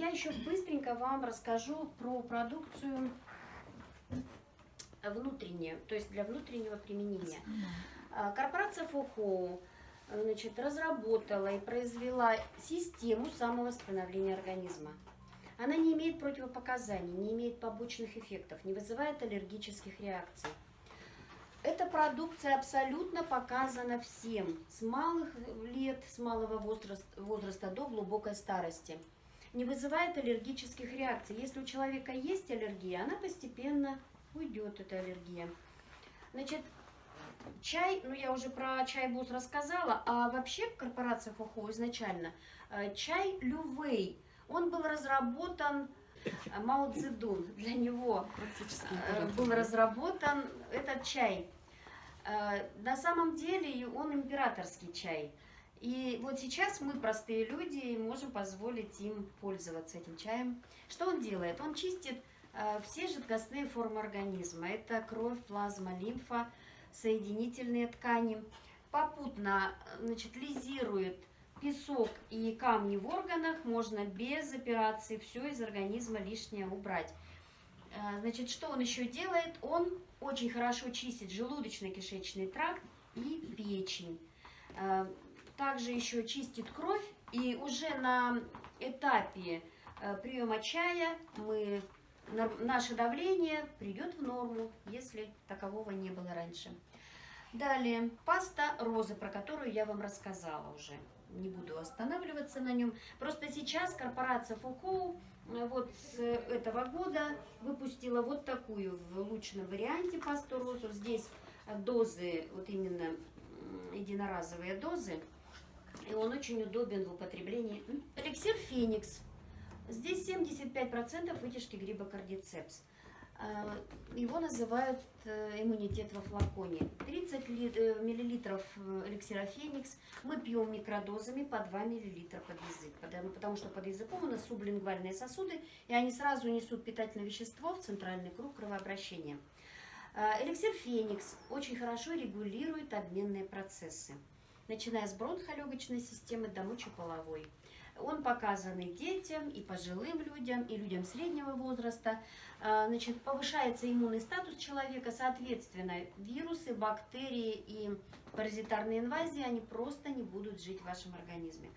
я еще быстренько вам расскажу про продукцию внутреннюю, то есть для внутреннего применения. А, корпорация Фухоу значит, разработала и произвела систему самовосстановления организма. Она не имеет противопоказаний, не имеет побочных эффектов, не вызывает аллергических реакций. Эта продукция абсолютно показана всем, с малых лет, с малого возраста, возраста до глубокой старости. Не вызывает аллергических реакций. Если у человека есть аллергия, она постепенно уйдет, эта аллергия. Значит, чай, ну я уже про чай бус рассказала, а вообще корпорация Фухо изначально, э, чай Лювей, он был разработан э, Мао Цзэдун, для него э, был разработан этот чай. На самом деле он императорский чай. И вот сейчас мы, простые люди, можем позволить им пользоваться этим чаем. Что он делает? Он чистит все жидкостные формы организма. Это кровь, плазма, лимфа, соединительные ткани. Попутно значит, лизирует песок и камни в органах. Можно без операции все из организма лишнее убрать. Э, значит, что он еще делает? Он очень хорошо чистит желудочно-кишечный тракт и печень. Также еще чистит кровь. И уже на этапе э, приема чая мы наше давление придет в норму, если такового не было раньше. Далее, паста розы, про которую я вам рассказала уже. Не буду останавливаться на нем. Просто сейчас корпорация Фухоу э, вот с этого года выпустила вот такую в улучшенном варианте пасту розу. Здесь дозы, вот именно единоразовые дозы. И он очень удобен в употреблении. Эликсир Феникс Здесь 75% вытяжки гриба кардицепс. А, его называют э, иммунитет во флаконе. 30 э, миллилитров э, эликсира Феникс мы пьем микродозами по 2 миллилитра под язык, потому что под языком у нас сублингвальные сосуды, и они сразу несут питательное вещество в центральный круг кровообращения. А, эликсир Феникс очень хорошо регулирует обменные процессы, начиная с бронхолегочной системы до мочеполовой. Он показан и детям, и пожилым людям, и людям среднего возраста. А, значит, повышается иммунный статус человека, соответственно, вирусы, бактерии и паразитарные инвазии, они просто не будут жить в вашем организме.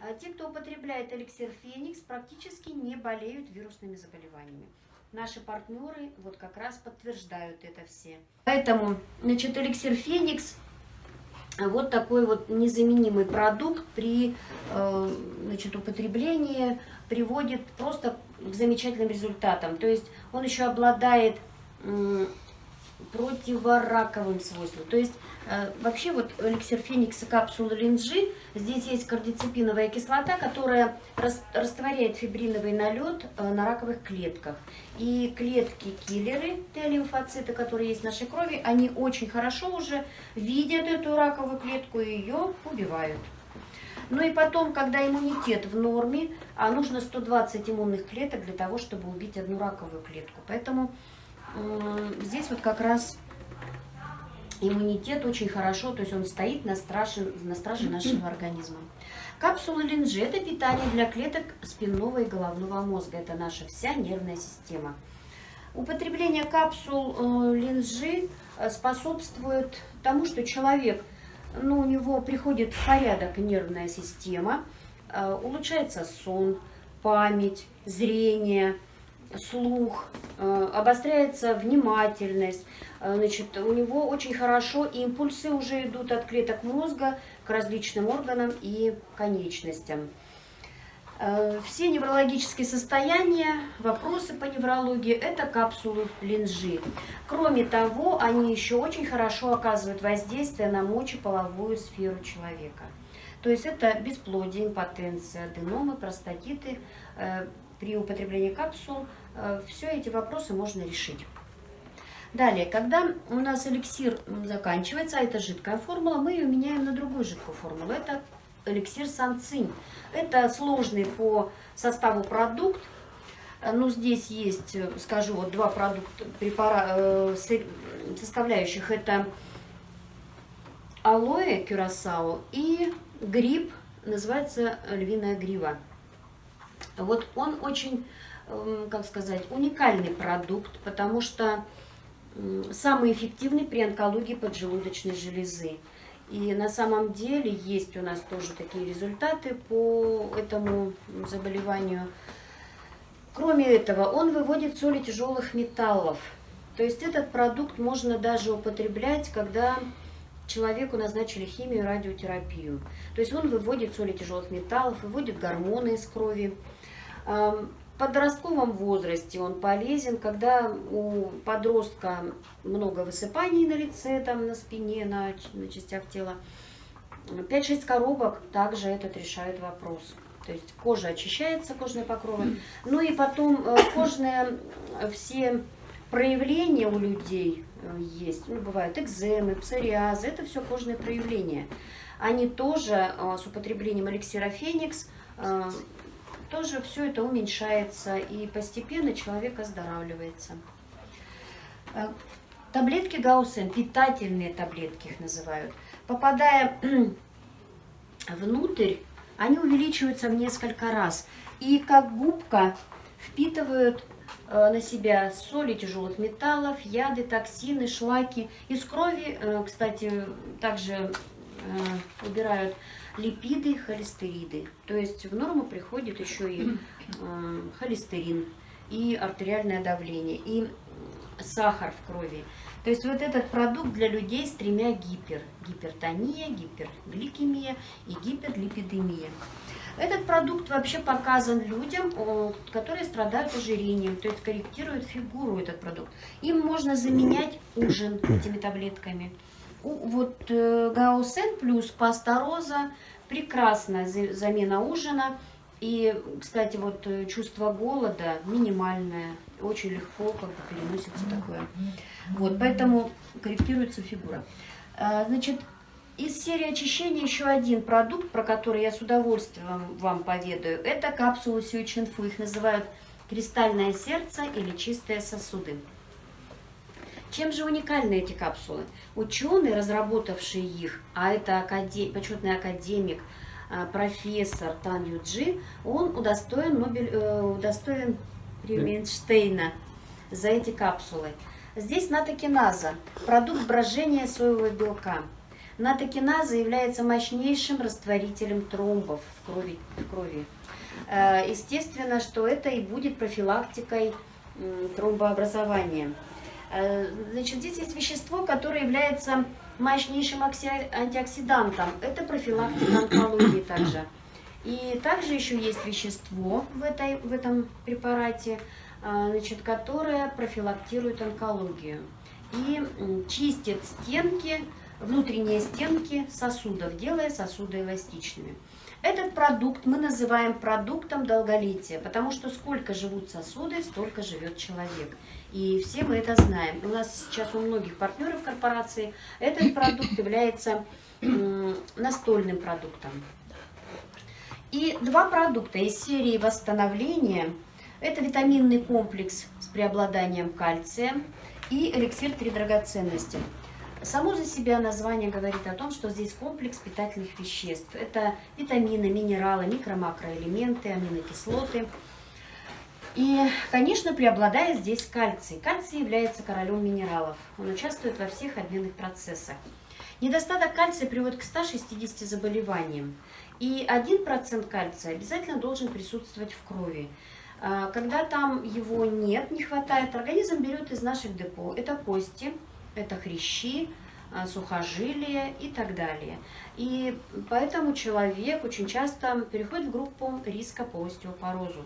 А, те, кто употребляет эликсир Феникс, практически не болеют вирусными заболеваниями. Наши партнеры вот как раз подтверждают это все. Поэтому, значит, эликсир Феникс вот такой вот незаменимый продукт при э, значит, употреблении приводит просто к замечательным результатам. То есть он еще обладает противораковым свойством. То есть э, вообще вот эликсир феникса капсулы линджи, здесь есть кардицепиновая кислота, которая растворяет фибриновый налет э, на раковых клетках. И клетки-киллеры, Т-лимфоциты, которые есть в нашей крови, они очень хорошо уже видят эту раковую клетку и ее убивают. Ну и потом, когда иммунитет в норме, а нужно 120 иммунных клеток для того, чтобы убить одну раковую клетку. Поэтому здесь вот как раз иммунитет очень хорошо, то есть он стоит на страже, на страже нашего организма. Капсулы линжи – это питание для клеток спинного и головного мозга. Это наша вся нервная система. Употребление капсул э, линжи э, способствует тому, что человек, ну, у него приходит в порядок нервная система, э, улучшается сон, память, зрение – слух, э, обостряется внимательность, э, значит, у него очень хорошо импульсы уже идут от клеток мозга к различным органам и конечностям. Э, все неврологические состояния, вопросы по неврологии – это капсулы линжи. Кроме того, они еще очень хорошо оказывают воздействие на мочеполовую сферу человека. То есть это бесплодие, импотенция, аденомы, простатиты. При употреблении капсул все эти вопросы можно решить. Далее, когда у нас эликсир заканчивается, а это жидкая формула, мы ее меняем на другую жидкую формулу. Это эликсир санцинь. Это сложный по составу продукт. Э, ну, здесь есть, э, скажу, вот два продукта, препара, составляющих. Это алоэ кюрасао и гриб, называется львиная грива. Вот он очень, как сказать, уникальный продукт, потому что самый эффективный при онкологии поджелудочной железы. И на самом деле есть у нас тоже такие результаты по этому заболеванию. Кроме этого, он выводит соли тяжелых металлов. То есть этот продукт можно даже употреблять, когда человеку назначили химию и радиотерапию. То есть он выводит соли тяжелых металлов, выводит гормоны из крови. Подростковом возрасте он полезен, когда у подростка много высыпаний на лице, там, на спине, на, на частях тела. 5-6 коробок также этот решает вопрос. То есть кожа очищается, кожные покровы. Ну и потом э, кожные э, все проявления у людей э, есть. Ну, бывают экземы, псориазы, это все кожные проявления. Они тоже с употреблением эликсира Феникс тоже все это уменьшается и постепенно человек оздоравливается. Таблетки Гаусен, питательные таблетки их называют, попадая внутрь, они увеличиваются в несколько раз. И как губка впитывают э, на себя соли тяжелых металлов, яды, токсины, шлаки. Из крови, э, кстати, также э, убирают липиды, холестериды. То есть в норму приходит еще и холестерин, и артериальное давление, и сахар в крови. То есть вот этот продукт для людей с тремя гипер. Гипертония, гипергликемия и гиперлипидемия. Этот продукт вообще показан людям, которые страдают ожирением, то есть корректирует фигуру этот продукт. Им можно заменять ужин этими таблетками. Вот э, Гаусен плюс пастороза, прекрасная замена ужина. И, кстати, вот э, чувство голода минимальное, очень легко как бы переносится такое. Вот, поэтому корректируется фигура. А, значит, из серии очищения еще один продукт, про который я с удовольствием вам поведаю, это капсулы Сюичинфу. Их называют кристальное сердце или чистые сосуды. Чем же уникальны эти капсулы? Ученый, разработавший их, а это академ... почетный академик, а, профессор Тан Юджи, он удостоен, Нобель... Э, удостоен премии Эйнштейна за эти капсулы. Здесь натокиназа, продукт брожения соевого белка. Натокиназа является мощнейшим растворителем тромбов в крови. В крови. Э, естественно, что это и будет профилактикой тромбообразования. Э, значит, здесь есть вещество, которое является мощнейшим антиоксидантом. Это профилактика онкологии также. И также еще есть вещество в, этой, в этом препарате, а, значит, которая профилактирует онкологию и чистит стенки, внутренние стенки сосудов, делая сосуды эластичными. Этот продукт мы называем продуктом долголетия, потому что сколько живут сосуды, столько живет человек. И все мы это знаем. У нас сейчас у многих партнеров корпорации этот продукт является настольным продуктом. И два продукта из серии восстановления – это витаминный комплекс с преобладанием кальция и эликсир три драгоценности. Само за себя название говорит о том, что здесь комплекс питательных веществ. Это витамины, минералы, микро-макроэлементы, аминокислоты. И, конечно, преобладает здесь кальций. Кальций является королем минералов. Он участвует во всех обменных процессах. Недостаток кальция приводит к 160 заболеваниям. И 1% кальция обязательно должен присутствовать в крови. А, когда там его нет, не хватает, организм берет из наших депо. Это кости, это хрящи, а, сухожилия и так далее. И поэтому человек очень часто переходит в группу риска по остеопорозу.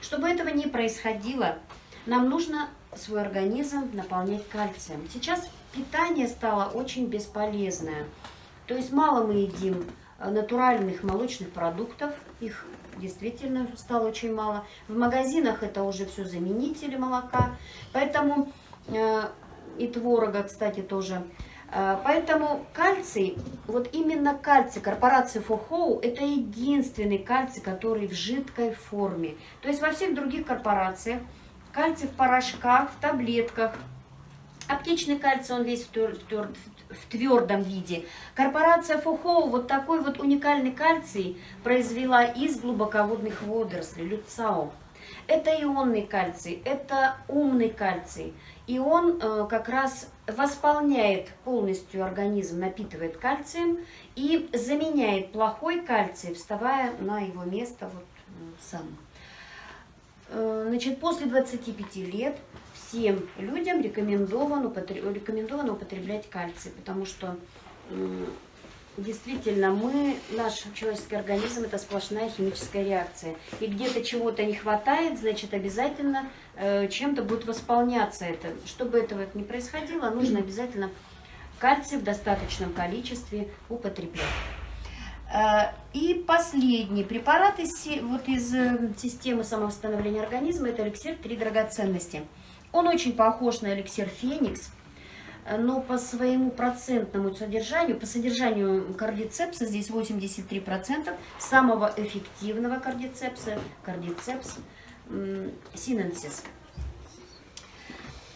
Чтобы этого не происходило, нам нужно свой организм наполнять кальцием. Сейчас питание стало очень бесполезное. То есть мало мы едим а, натуральных молочных продуктов, их действительно стало очень мало. В магазинах это уже все заменители молока, поэтому э, и творога, кстати, тоже. Э, поэтому кальций, вот именно кальций корпорации Фохоу, это единственный кальций, который в жидкой форме. То есть во всех других корпорациях кальций в порошках, в таблетках. Аптечный кальций, он весь в, тверд, в, тверд, в твердом виде. Корпорация Фухоу вот такой вот уникальный кальций произвела из глубоководных водорослей, люцао. Это ионный кальций, это умный кальций. И он э, как раз восполняет полностью организм, напитывает кальцием и заменяет плохой кальций, вставая на его место вот сам. Э, значит, после 25 лет всем людям рекомендовано, рекомендовано употреблять кальций, потому что действительно мы, наш человеческий организм, это сплошная химическая реакция. И где-то чего-то не хватает, значит, обязательно э, чем-то будет восполняться это. Чтобы этого не происходило, нужно обязательно кальций в достаточном количестве употреблять. Э, и последний препарат из, вот из э, системы самовосстановления организма, это эликсир «Три драгоценности». Он очень похож на эликсир «Феникс», но по своему процентному содержанию, по содержанию кардицепса, здесь 83%, самого эффективного кардицепса, кардицепс синенсис.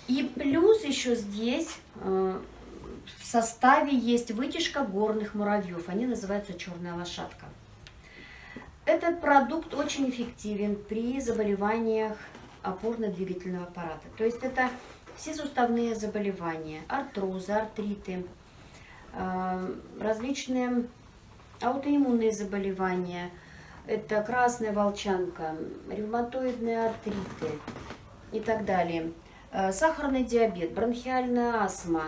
И плюс еще здесь э, в составе есть вытяжка горных муравьев, они называются черная лошадка. Этот продукт очень эффективен при заболеваниях опорно-двигательного аппарата. То есть это все суставные заболевания, артрозы, артриты, э, различные аутоиммунные заболевания, это красная волчанка, ревматоидные артриты и так далее, э, сахарный диабет, бронхиальная астма,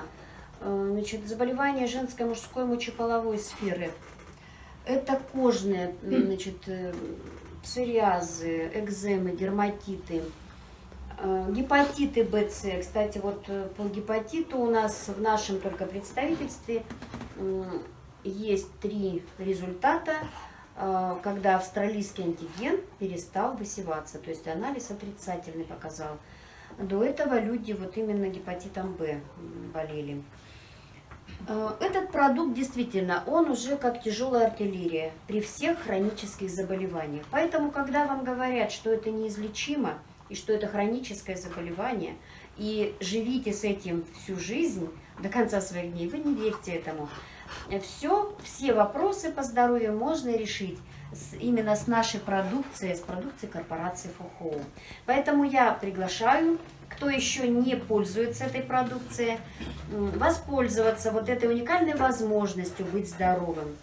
э, значит, заболевания женской, мужской мочеполовой сферы, это кожные, значит, псориазы, экземы, дерматиты, гепатиты БЦ. Кстати, вот э, по гепатиту у нас в нашем только представительстве есть три результата, э, когда австралийский антиген перестал высеваться, то есть анализ отрицательный показал. До этого люди вот именно гепатитом Б болели. Этот продукт действительно, он уже как тяжелая артиллерия при всех хронических заболеваниях. Поэтому, когда вам говорят, что это неизлечимо, и что это хроническое заболевание, и живите с этим всю жизнь, до конца своих дней, вы не верьте этому. Все, все вопросы по здоровью можно решить с, именно с нашей продукцией, с продукцией корпорации Фухоу. Поэтому я приглашаю, кто еще не пользуется этой продукцией, воспользоваться вот этой уникальной возможностью быть здоровым.